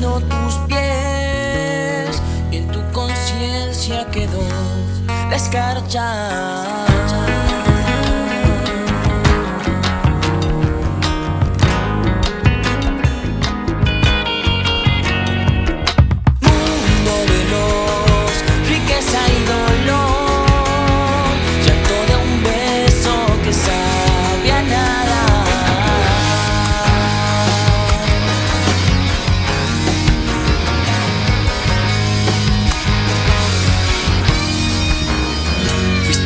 mirando tus pies y en tu conciencia quedó la escarcha.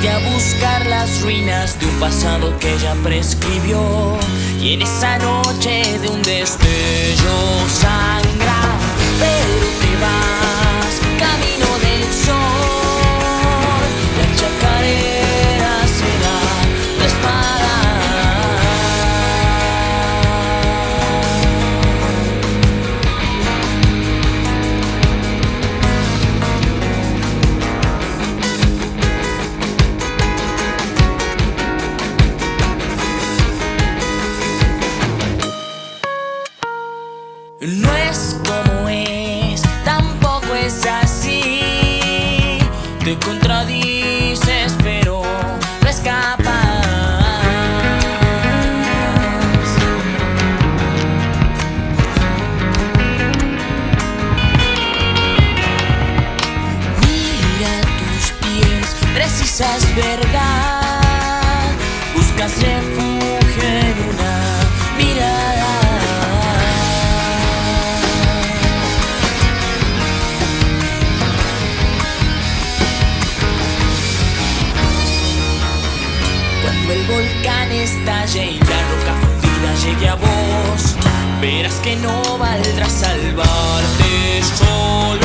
A buscar las ruinas de un pasado que ya prescribió. Y en esa noche de un destello sangra Te contradices, pero no escapas. Mira tus pies, precisas verdad. Buscas refugio Cuando el volcán estalle y la roca fundida llegue a vos Verás que no valdrá salvarte solo.